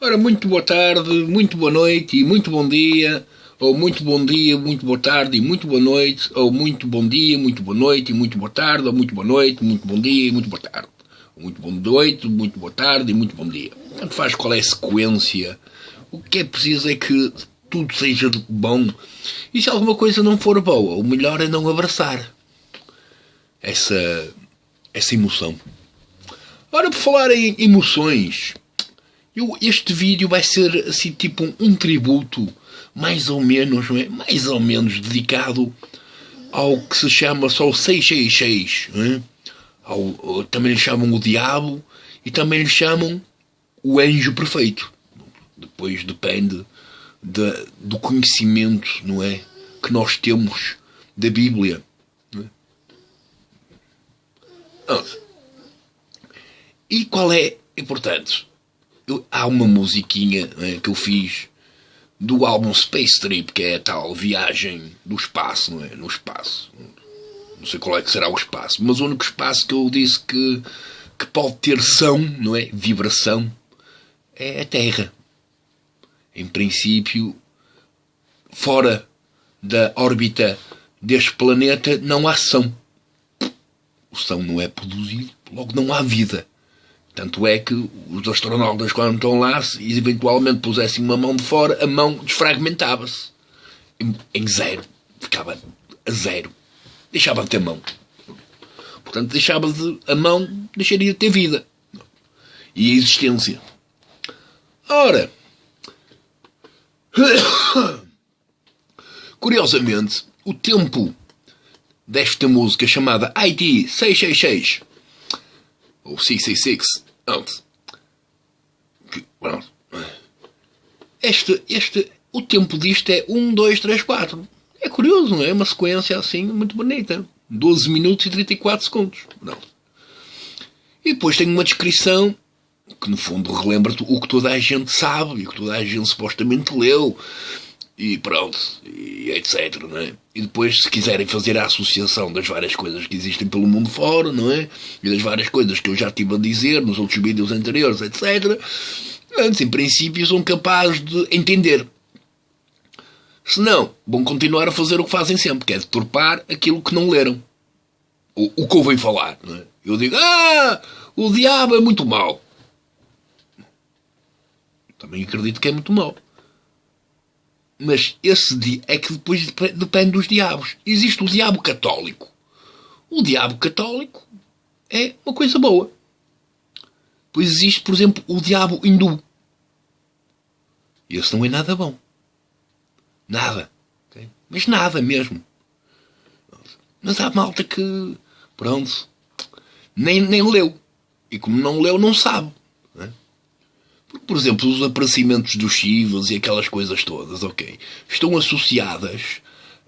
Ora, muito boa tarde, muito boa noite e muito bom dia, ou muito bom dia, muito boa tarde e muito boa noite, ou muito bom dia, muito boa noite e muito boa tarde, ou muito boa noite, muito bom dia e muito boa tarde. Ou muito boa noite, muito boa tarde e muito bom dia. Tanto faz qual é a sequência. O que é preciso é que tudo seja bom. E se alguma coisa não for boa, o melhor é não abraçar essa, essa emoção. Ora, por falar em emoções, eu, este vídeo vai ser assim tipo um, um tributo, mais ou menos, é? mais ou menos dedicado ao que se chama só o 666. É? Ao, também lhe chamam o diabo e também lhe chamam o anjo perfeito. Depois depende de, do conhecimento, não é? Que nós temos da Bíblia. É? E qual é, e portanto, eu, há uma musiquinha né, que eu fiz do álbum Space Trip, que é a tal viagem do espaço, não é? No espaço. Não sei qual é que será o espaço, mas o único espaço que eu disse que, que pode ter som, não é? Vibração, é a Terra. Em princípio, fora da órbita deste planeta não há som. O som não é produzido, logo não há vida. Tanto é que os astronautas, quando estão lá, se eventualmente pusessem uma mão de fora, a mão desfragmentava-se. Em, em zero. Ficava a zero. Deixava de ter mão. Portanto, deixava de, a mão deixaria de ter vida. E existência. Ora, curiosamente, o tempo desta música chamada IT 666 ou 666 Pronto. Este, este, o tempo disto é 1, 2, 3, 4. É curioso, não é? Uma sequência assim muito bonita. 12 minutos e 34 segundos. Não. E depois tem uma descrição que no fundo relembra o que toda a gente sabe e o que toda a gente supostamente leu e pronto, e etc. Não é? E depois, se quiserem fazer a associação das várias coisas que existem pelo mundo fora, não é? E das várias coisas que eu já estive a dizer nos outros vídeos anteriores, etc. Antes, em princípio, são capazes de entender. Se não, vão continuar a fazer o que fazem sempre, que é deturpar aquilo que não leram. O, o que ouvem falar. Não é? Eu digo, ah, o diabo é muito mau. Também acredito que é muito mau. Mas esse é que depois depende dos diabos. Existe o diabo católico. O diabo católico é uma coisa boa. Pois existe, por exemplo, o diabo hindu. Esse não é nada bom. Nada. Okay? Mas nada mesmo. Mas há malta que, pronto, nem, nem leu. E como não leu, não sabe. Por exemplo, os aparecimentos dos Chivas e aquelas coisas todas, ok, estão associadas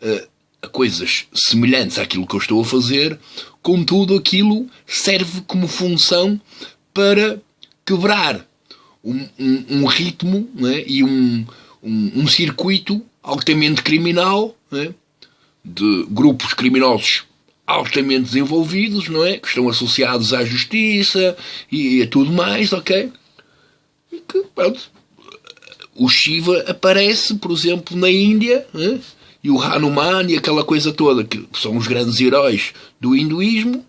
uh, a coisas semelhantes àquilo que eu estou a fazer, contudo, aquilo serve como função para quebrar um, um, um ritmo né, e um, um, circuito altamente criminal né, de grupos criminosos altamente desenvolvidos, não é? Que estão associados à justiça e a tudo mais, ok? Que, pronto, o Shiva aparece, por exemplo, na Índia, né? e o Hanuman e aquela coisa toda, que são os grandes heróis do hinduísmo.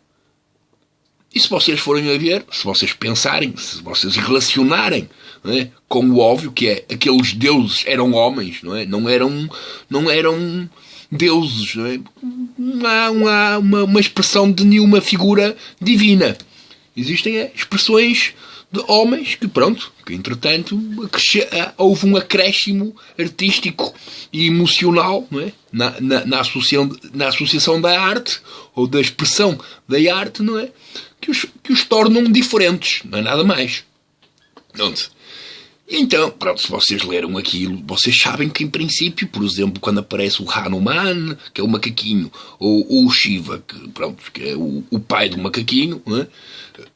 E se vocês forem a ver, se vocês pensarem, se vocês relacionarem né, com o óbvio que é aqueles deuses eram homens, não é? Não eram, não eram deuses, não, é? há, uma, uma, uma expressão de nenhuma figura divina. Existem é, expressões de homens que, pronto, que entretanto ah, houve um acréscimo artístico e emocional é? na, na, na, associação, na associação da arte ou da expressão da arte, não é? Que os, que os tornam diferentes, não é nada mais. Pronto. Então, pronto, se vocês leram aquilo, vocês sabem que, em princípio, por exemplo, quando aparece o Hanuman, que é o macaquinho, ou, o Shiva, que, pronto, que é o, o pai do macaquinho, é?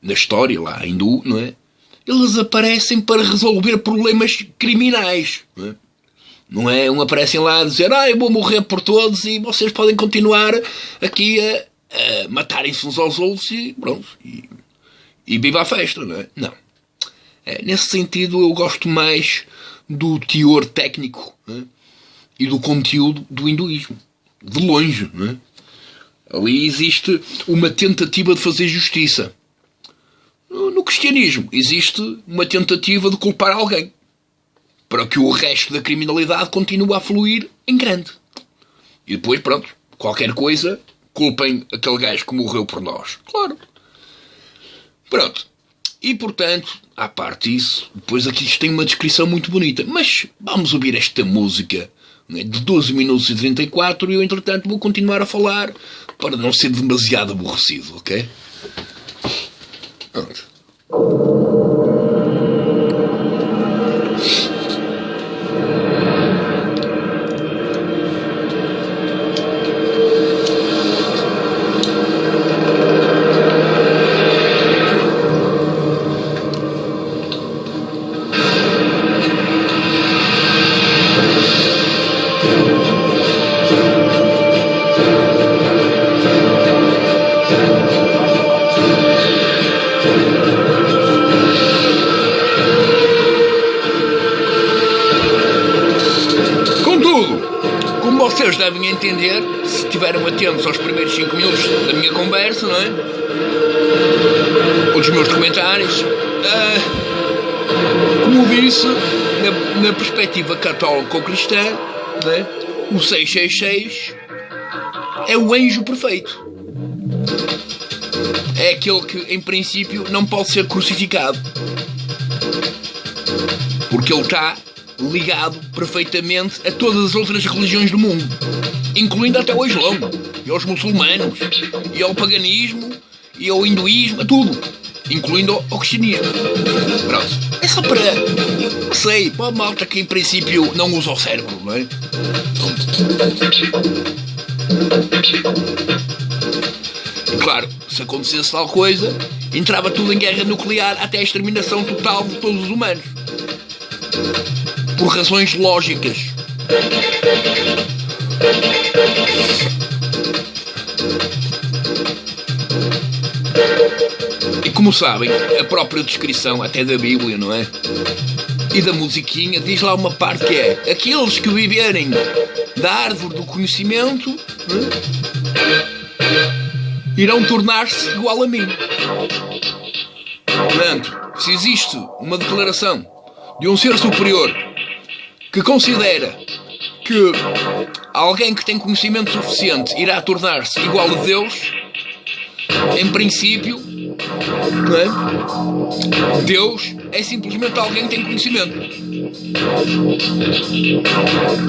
na história lá hindu, não é? Eles aparecem para resolver problemas criminais. Não é? Não é um aparecem lá a dizer, ah, eu vou morrer por todos e vocês podem continuar aqui a, a matarem-se uns aos outros e pronto. E, e viva a festa, não é? Não. É, nesse sentido, eu gosto mais do teor técnico né? e do conteúdo do hinduísmo. De longe. Né? Ali existe uma tentativa de fazer justiça. No cristianismo existe uma tentativa de culpar alguém para que o resto da criminalidade continue a fluir em grande. E depois, pronto, qualquer coisa, culpem aquele gajo que morreu por nós. Claro. Pronto. E portanto, à parte disso, depois aqui isto tem uma descrição muito bonita. Mas vamos ouvir esta música né, de 12 minutos e 34 e eu, entretanto, vou continuar a falar para não ser demasiado aborrecido, ok? Pronto. Entender, se estiveram atentos aos primeiros 5 minutos da minha conversa, não é? Ou dos meus comentários. Uh, como disse, na, na perspectiva católico-cristã, é? o 666 é o anjo perfeito. É aquele que, em princípio, não pode ser crucificado. Porque ele está ligado perfeitamente a todas as outras religiões do mundo, incluindo até o Islão, e aos muçulmanos, e ao paganismo, e ao hinduísmo, a tudo, incluindo ao cristianismo. Pronto, é só para. Não sei, para a malta que em princípio não usa o cérebro, não é? Claro, se acontecesse tal coisa, entrava tudo em guerra nuclear até a exterminação total de todos os humanos por razões lógicas. E como sabem, a própria descrição, até da Bíblia, não é? E da musiquinha, diz lá uma parte que é: aqueles que viverem da árvore do conhecimento é? irão tornar-se igual a mim. Portanto, se existe uma declaração de um ser superior que considera que alguém que tem conhecimento suficiente irá tornar-se igual a Deus, em princípio, é? Deus é simplesmente alguém que tem conhecimento.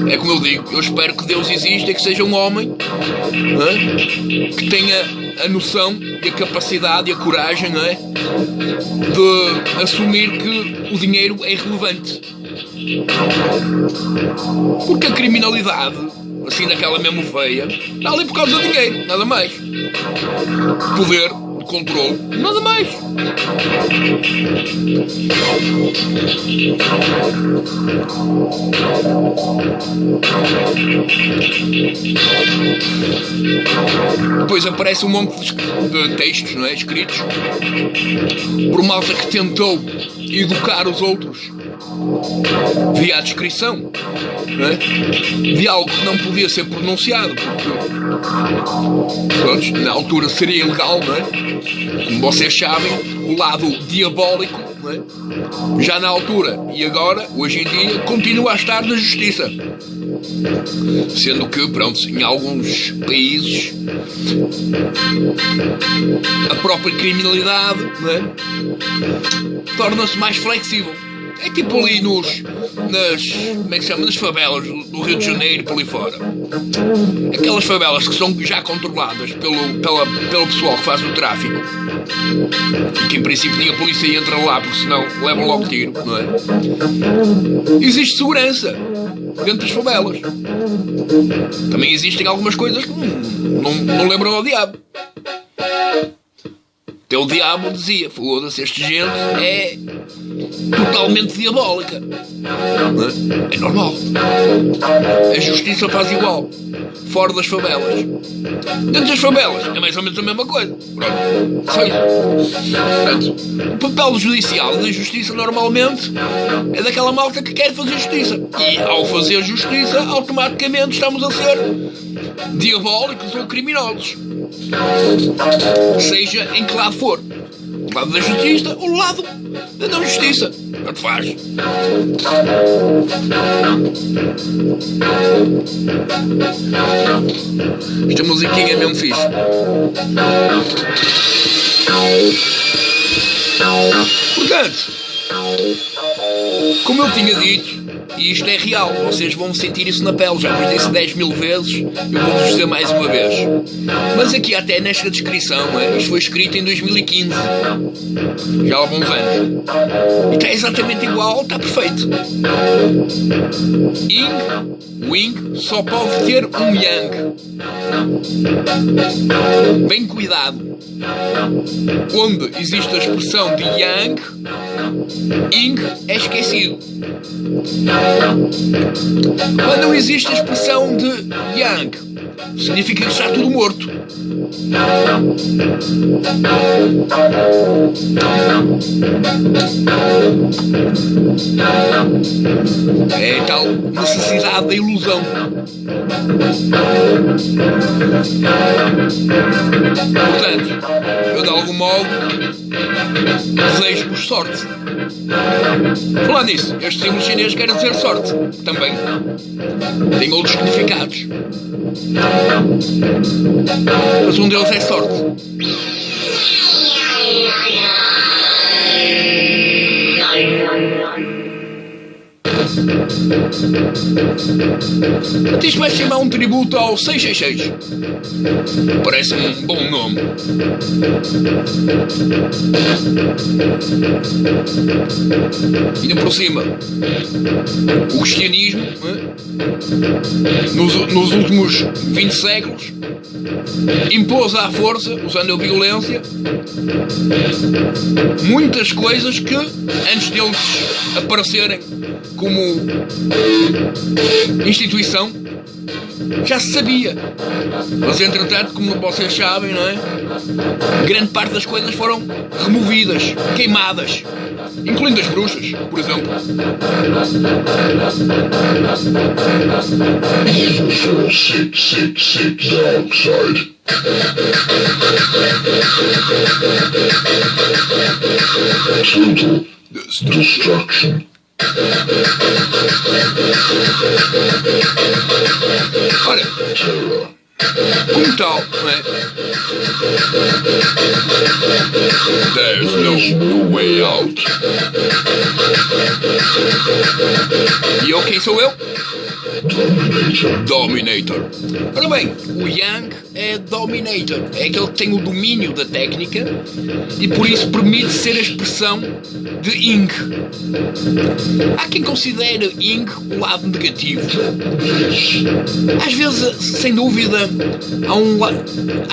É como eu digo, eu espero que Deus exista e que seja um homem é? que tenha a noção e a capacidade e a coragem é? de assumir que o dinheiro é irrelevante. Porque a criminalidade, assim naquela mesmo feia, está ali por causa do dinheiro, nada mais. Poder, controle, nada mais. Depois aparece um monte de textos não é, escritos por malta que tentou educar os outros via a descrição é? de algo que não podia ser pronunciado, porque na altura seria ilegal, não é? Como vocês sabem, o lado diabólico, é? já na altura e agora, hoje em dia, continua a estar na justiça. Sendo que, pronto, em alguns países a própria criminalidade é? torna-se mais flexível. É tipo ali nos. nas. como é que se chama? Nas favelas do Rio de Janeiro por ali fora. Aquelas favelas que são já controladas pelo, pela, pelo pessoal que faz o tráfico. E que em princípio nem a polícia entra lá porque senão levam logo tiro, não é? Existe segurança dentro das favelas. Também existem algumas coisas que não, não, não lembram ao diabo. Até o diabo dizia, foda-se, esta gente é totalmente diabólica. É? é normal. A justiça faz igual. Fora das favelas. Dentro das favelas é mais ou menos a mesma coisa. Pronto. Só isso. Portanto, o papel judicial da justiça normalmente é daquela malta que quer fazer justiça. E ao fazer justiça, automaticamente estamos a ser diabólicos ou criminosos. Seja em que lado for. O lado da justiça ou o lado da não justiça. Tanto faz. Esta musiquinha é mesmo fixe. Portanto, como eu tinha dito, e isto é real, vocês vão sentir isso na pele. Já vos disse 10 mil vezes, eu vou-vos dizer mais uma vez. Mas aqui, até nesta descrição, é, isto foi escrito em 2015, já há alguns anos. E está exatamente igual, está perfeito. Ing, Wing, só pode ter um Yang. Bem cuidado. Onde existe a expressão de Yang, Ing é esquecido. Quando existe a expressão de Yang, significa que está tudo morto. É tal necessidade da ilusão. Portanto, eu de algum modo desejo-vos sorte. Falar nisso, este símbolo chinês quer dizer sorte também. Tem outros significados. Mas um deles é Isto vai chamar um tributo ao 666. Parece-me um bom nome. Ainda por cima, o cristianismo, nos, nos últimos 20 séculos, impôs à força, usando a violência, muitas coisas que, antes deles aparecerem como instituição, já se sabia. Mas entretanto, como vocês sabem, não é? Grande parte das coisas foram removidas, queimadas, incluindo as bruxas, por exemplo. Sit, sit. Total destruction. Ora, como tal, não é? There's no way out. E eu quem sou eu? Dominator. Dominator. Ora bem, o Yang é Dominator. É aquele que tem o domínio da técnica e por isso permite ser a expressão de Ing. Há quem considere Ing o lado negativo. Às vezes, sem dúvida, há um.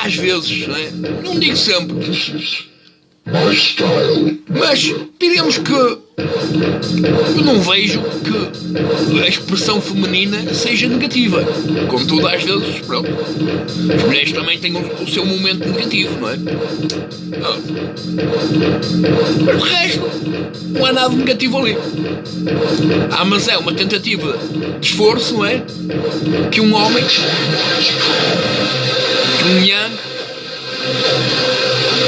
Às vezes, não, é? não digo sempre. Mas diríamos que não vejo que a expressão feminina seja negativa. Contudo, às vezes, pronto, as mulheres também têm o, seu momento negativo, não é? Ah. Mas de resto, não há nada negativo ali. Ah, mas é uma tentativa de esforço, não é? Que um homem, que um yang,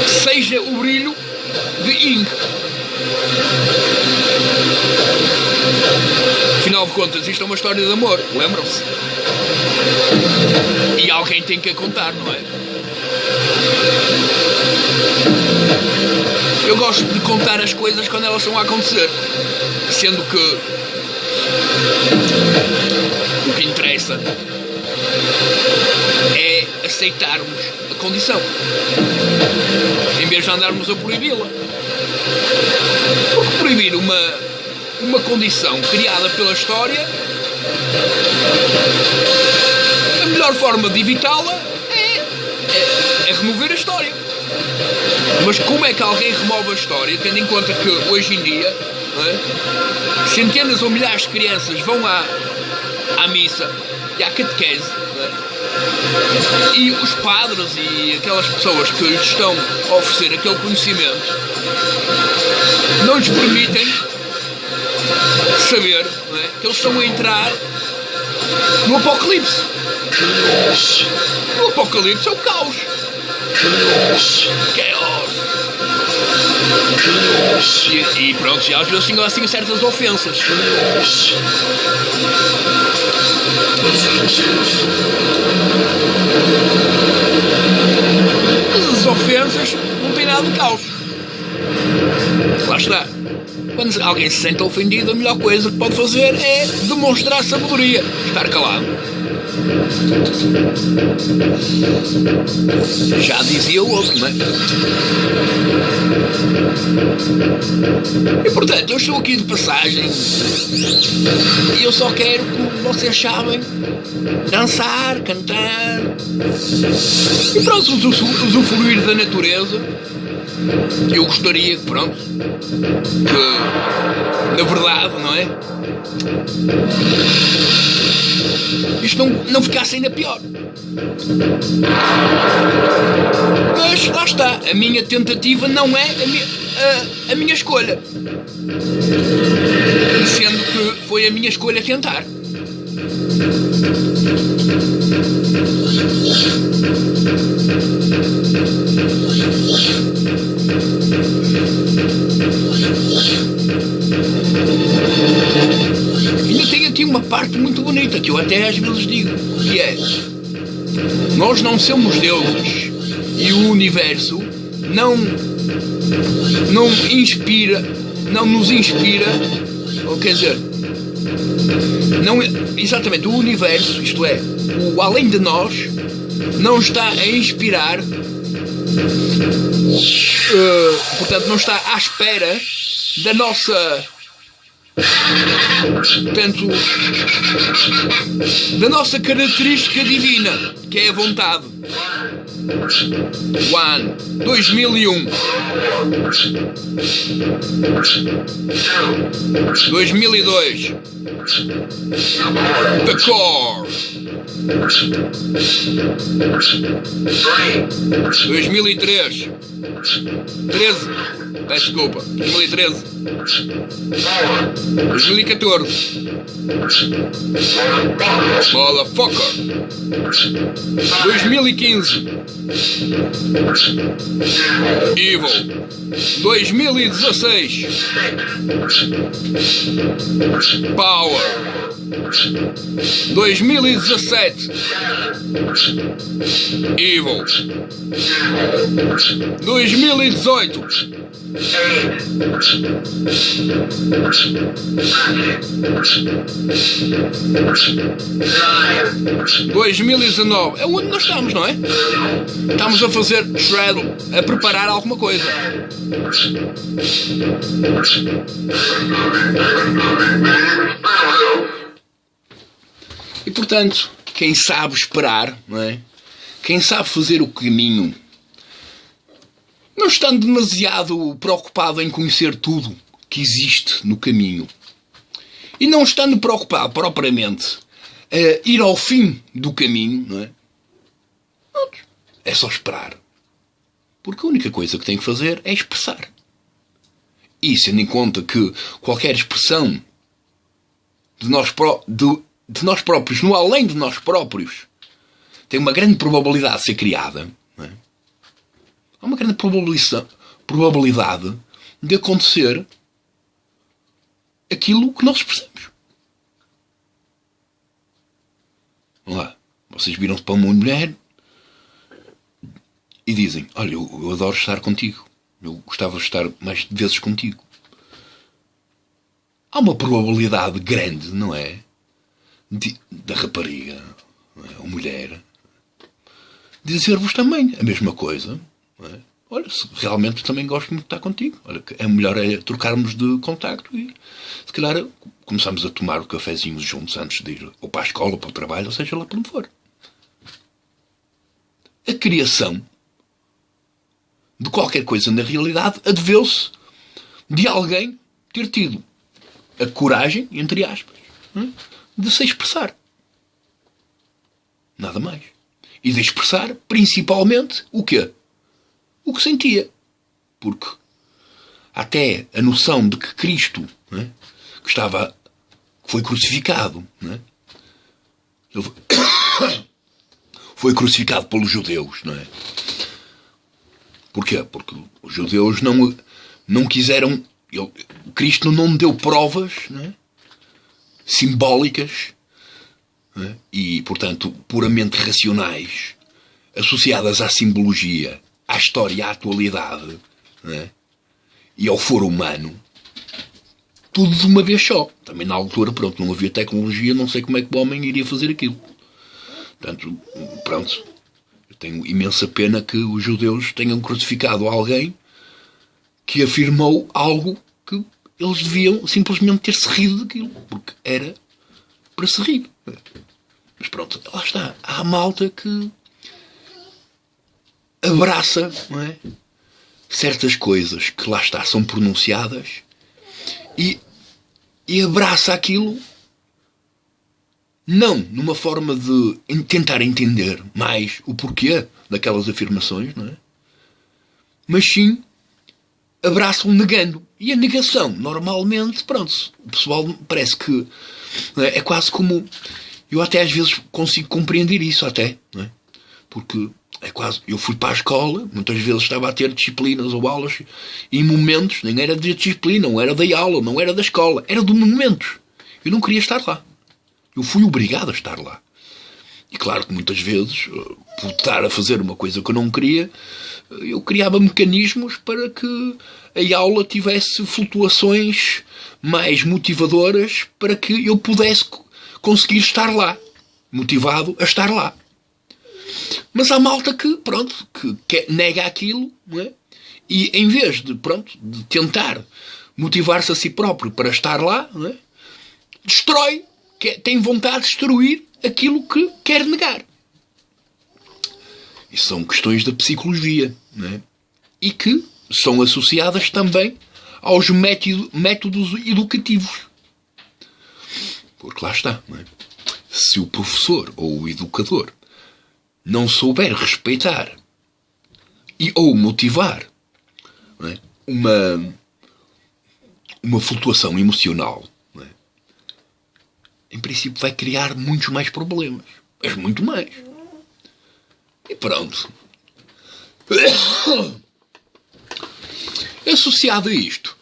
seja o brilho de Ing. Afinal de contas, isto é uma história de amor, lembram-se? E alguém tem que a contar, não é? Eu gosto de contar as coisas quando elas estão a acontecer, sendo que o que interessa é aceitarmos a condição em vez de andarmos a proibi-la. Porque proibir uma, uma condição criada pela história, a melhor forma de evitá-la é, é, é remover a história. Mas como é que alguém remove a história, tendo em conta que hoje em dia é? centenas ou milhares de crianças vão à, à missa e à catequese é? e os padres e aquelas pessoas que lhes estão a oferecer aquele conhecimento não lhes permitem saber é? que eles estão a entrar no Apocalipse. No Apocalipse é o caos. Chaos. E, e pronto, já às vezes tinham assim certas ofensas. Mas as ofensas não têm nada de caos. Lá está. Quando alguém se sente ofendido, a melhor coisa que pode fazer é demonstrar sabedoria. Estar calado. Já dizia o outro, não é? E portanto, eu estou aqui de passagem e eu só quero, como vocês sabem, dançar, cantar e pronto, usufruir da natureza eu gostaria que, pronto, que, na verdade, não é? Isto não, não ficasse ainda pior. Mas lá está, a minha tentativa não é a minha, a, a minha escolha. Sendo que foi a minha escolha tentar. Ainda tem aqui uma parte muito bonita que eu até às vezes digo, que é nós não somos deuses e o universo não não inspira, não nos inspira, ou quer dizer, não exatamente o universo, isto é, o além de nós, não está a inspirar Uh, portanto, não está à espera da nossa. Portanto, da nossa característica divina, que é a vontade. One, 2001. 2002. The Core. 2003 13 Peço desculpa 2013 2014 Motherfucker 2015 Evil. 2016 Power. 2017 Evil. 2018 2019 é onde nós estamos, não é? Estamos a fazer shred, a preparar alguma coisa. E portanto, quem sabe esperar, não é? quem sabe fazer o caminho, não estando demasiado preocupado em conhecer tudo que existe no caminho, e não estando preocupado propriamente a ir ao fim do caminho, não é? É só esperar. Porque a única coisa que tem que fazer é expressar. E tendo em conta que qualquer expressão de nós, de, de nós próprios, no além de nós próprios, tem uma grande probabilidade de ser criada. Há uma grande probabilidade de acontecer aquilo que nós expressamos. Vamos lá. Vocês viram-se para uma mulher e dizem: Olha, eu, eu adoro estar contigo. Eu gostava de estar mais vezes contigo. Há uma probabilidade grande, não é? de, da rapariga, é? ou mulher, dizer-vos também a mesma coisa. É? Olha, realmente também gosto muito de estar contigo. Olha, é melhor é trocarmos de contacto e se calhar começamos a tomar o cafezinho juntos antes de ir ou para a escola, ou para o trabalho, ou seja lá para onde for. A criação de qualquer coisa na realidade adveu-se de alguém ter tido a coragem, entre aspas, de se expressar. Nada mais. E de expressar, principalmente, o quê? O que sentia. Porque até a noção de que Cristo é? que estava foi crucificado não é? foi crucificado pelos judeus não é porquê porque os judeus não não quiseram ele, Cristo não deu provas é? simbólicas é? e portanto puramente racionais associadas à simbologia à história à atualidade é? e ao foro humano, tudo de uma vez só. Também na altura, pronto, não havia tecnologia, não sei como é que o homem iria fazer aquilo. Portanto, pronto, eu tenho imensa pena que os judeus tenham crucificado alguém que afirmou algo que eles deviam simplesmente ter-se rido daquilo, porque era para se rir. Mas pronto, lá está. Há malta que abraça, é? certas coisas que lá está são pronunciadas e, e abraça aquilo não numa forma de tentar entender mais o porquê daquelas afirmações, não é? Mas sim abraçam negando. E a negação, normalmente, pronto, o pessoal parece que é? é quase como. Eu até às vezes consigo compreender isso, até, é? Porque é quase. Eu fui para a escola, muitas vezes estava a ter disciplinas ou aulas, e momentos, nem era de disciplina, não era da aula, não era da escola, era de momentos. Eu não queria estar lá. Eu fui obrigado a estar lá. E claro que muitas vezes, eh, por estar a fazer uma coisa que eu não queria, eh, eu criava mecanismos para que a aula tivesse flutuações mais motivadoras para que eu pudesse conseguir estar lá, motivado a estar lá. Mas há malta que, pronto, que quer, nega aquilo, não é? E em vez de, pronto, de tentar motivar-se a si próprio para estar lá, é? destrói, quer, tem vontade de destruir aquilo que quer negar. Isso são questões da psicologia, é? E que são associadas também aos método, métodos educativos. Porque lá está, é? Se o professor ou o educador não souber respeitar e ou motivar é? uma, uma flutuação emocional, é? em princípio vai criar muitos mais problemas. Mas muito mais. E pronto. Associado a isto,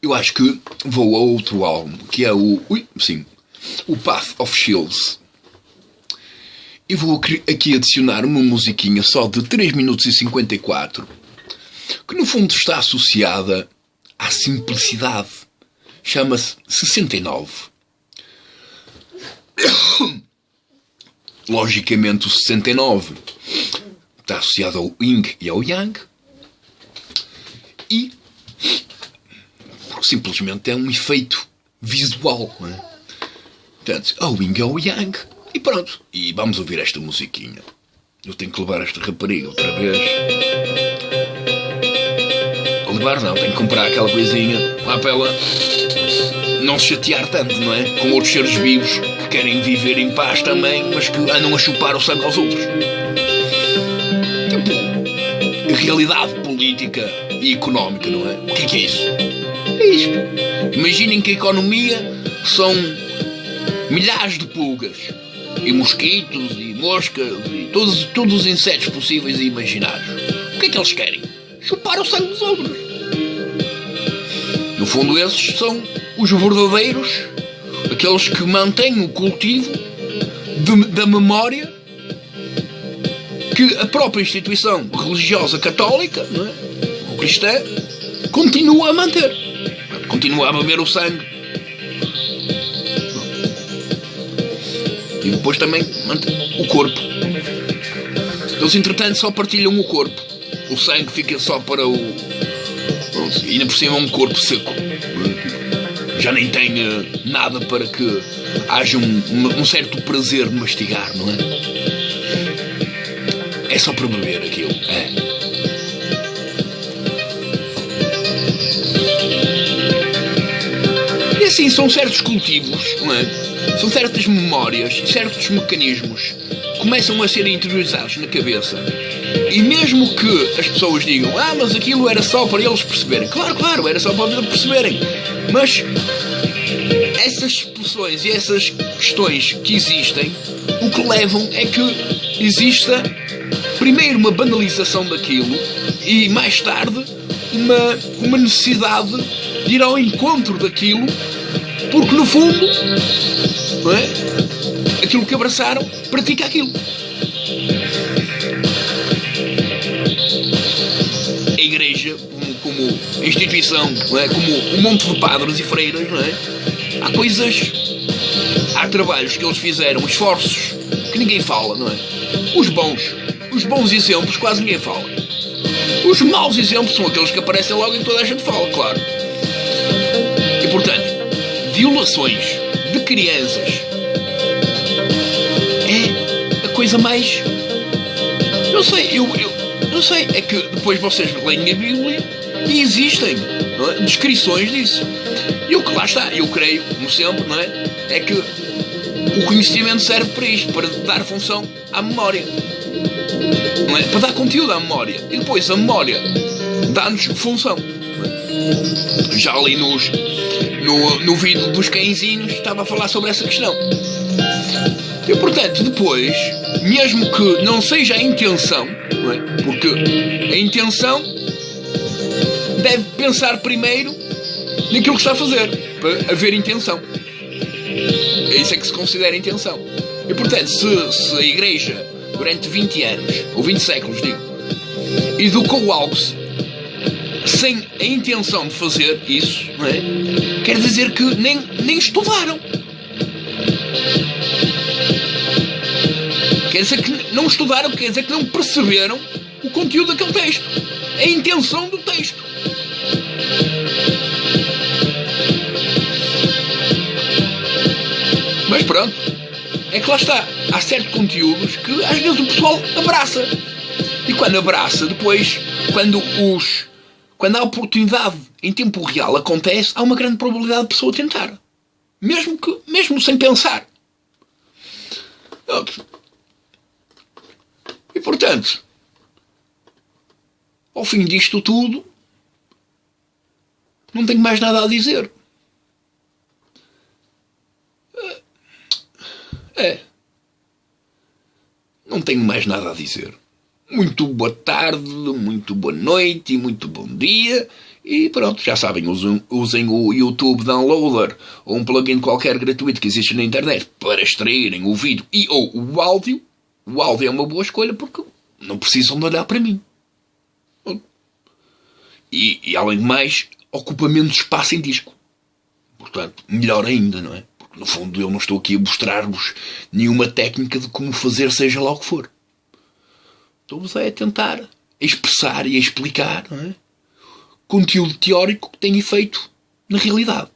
eu acho que vou a outro álbum, que é o. Ui, sim. O Path of Shields e vou aqui adicionar uma musiquinha só de 3 minutos e 54, que no fundo está associada à simplicidade. Chama-se 69. Logicamente, o 69 está associado ao Yin e ao Yang. E simplesmente é um efeito visual. Não é? Portanto, ao Yin e ao Yang e pronto. E vamos ouvir esta musiquinha. Eu tenho que levar esta rapariga outra vez. Levar não, tenho que comprar aquela coisinha lá para ela não se chatear tanto, não é? Com outros seres vivos que querem viver em paz também, mas que andam a chupar o sangue aos outros. Tipo, realidade política e económica, não é? O que é que é isso? É isto. Imaginem que a economia são milhares de pulgas e mosquitos e moscas e todos, todos os insetos possíveis e imaginários. O que é que eles querem? Chupar o sangue dos outros. No fundo, esses são os verdadeiros, aqueles que mantêm o cultivo de, da memória que a própria instituição religiosa católica, não é? ou cristã, continua a manter. Continua a beber o sangue Depois também o corpo. Eles, entretanto, só partilham o corpo. O sangue fica só para o. Pronto, ainda por cima é um corpo seco. Já nem tem eh, nada para que haja um, um certo prazer de mastigar, não é? É só para beber aquilo. É. assim, são certos cultivos, não é? São certas memórias, certos mecanismos começam a ser interiorizados na cabeça. E mesmo que as pessoas digam, ah, mas aquilo era só para eles perceberem. Claro, claro, era só para eles perceberem. Mas essas expressões e essas questões que existem, o que levam é que exista primeiro uma banalização daquilo e mais tarde uma, uma necessidade de ir ao encontro daquilo, porque no fundo, não é? aquilo que abraçaram pratica aquilo. A igreja, como, como instituição, não é? como um monte de padres e freiras, não é? há coisas, há trabalhos que eles fizeram, esforços que ninguém fala, não é? Os bons, os bons exemplos quase ninguém fala. Os maus exemplos são aqueles que aparecem logo e toda a gente fala, claro. E portanto, violações de crianças é a coisa mais. Não sei, eu, eu não sei, é que depois vocês leem a Bíblia e existem é? descrições disso. E o que lá está, eu creio, como sempre, não é? É que o conhecimento serve para isto, para dar função à memória. É? Para dar conteúdo à memória. E depois a memória dá-nos função. É? Já ali nos, no, no vídeo dos cãezinhos estava a falar sobre essa questão. E portanto, depois, mesmo que não seja a intenção, não é? porque a intenção deve pensar primeiro naquilo que está a fazer, para haver intenção. É isso é que se considera intenção. E portanto, se, se a Igreja, durante 20 anos, ou 20 séculos, digo, educou algo sem a intenção de fazer isso, é? quer dizer que nem, nem estudaram. Quer dizer que não estudaram, quer dizer que não perceberam o conteúdo daquele texto, a intenção do texto. Mas pronto, é que lá está. Há certos conteúdos que às vezes o pessoal abraça. E quando abraça, depois, quando os. Quando a oportunidade em tempo real acontece, há uma grande probabilidade de pessoa tentar. Mesmo que. mesmo sem pensar. E portanto, ao fim disto tudo, não tenho mais nada a dizer. É. Não tenho mais nada a dizer. Muito boa tarde, muito boa noite e muito bom dia. E pronto, já sabem, usem, usem o YouTube Downloader ou um plugin qualquer gratuito que existe na internet para extraírem o vídeo e ou o áudio. O áudio é uma boa escolha porque não precisam de olhar para mim. E, e além de mais, ocupa menos espaço em disco. Portanto, melhor ainda, não é? No fundo, eu não estou aqui a mostrar-vos nenhuma técnica de como fazer, seja lá o que for. Estou-vos a tentar expressar e a explicar é? conteúdo teórico que tem efeito na realidade.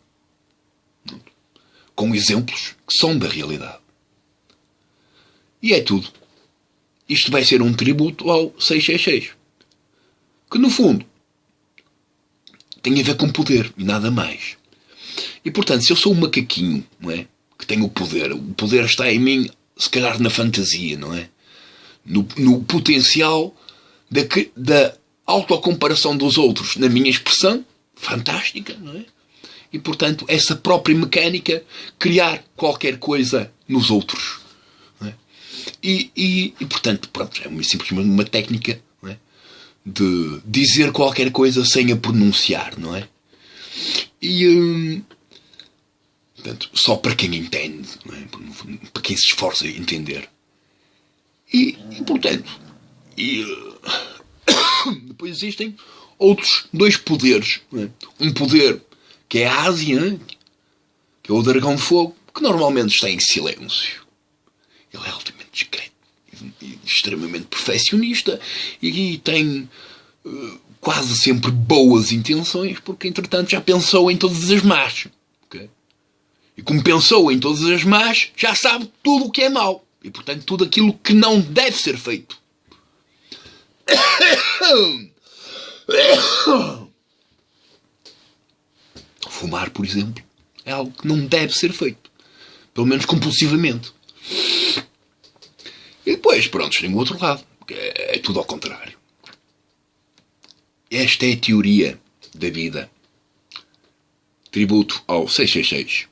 Com exemplos que são da realidade. E é tudo. Isto vai ser um tributo ao 666. Que no fundo tem a ver com poder e nada mais. E portanto, se eu sou um macaquinho, não é? Que tenho o poder, o poder está em mim, se calhar na fantasia, não é? No, no potencial da, da autocomparação dos outros na minha expressão, fantástica, não é? E portanto, essa própria mecânica, criar qualquer coisa nos outros. É? E, e, e, portanto, pronto, é simplesmente uma técnica é? de dizer qualquer coisa sem a pronunciar, não é? E, hum, Portanto, só para quem entende, é? para quem se esforça a entender. E, e portanto, e, depois existem outros dois poderes. É? Um poder que é a Ásia, que é o dragão de fogo, que normalmente está em silêncio. Ele é altamente discreto, e extremamente perfeccionista e tem uh, quase sempre boas intenções, porque entretanto já pensou em todas as más. E como pensou em todas as más, já sabe tudo o que é mau. E portanto tudo aquilo que não deve ser feito. Fumar, por exemplo, é algo que não deve ser feito. Pelo menos compulsivamente. E depois, pronto, tem o outro lado. É, é tudo ao contrário. Esta é a teoria da vida. Tributo ao 666.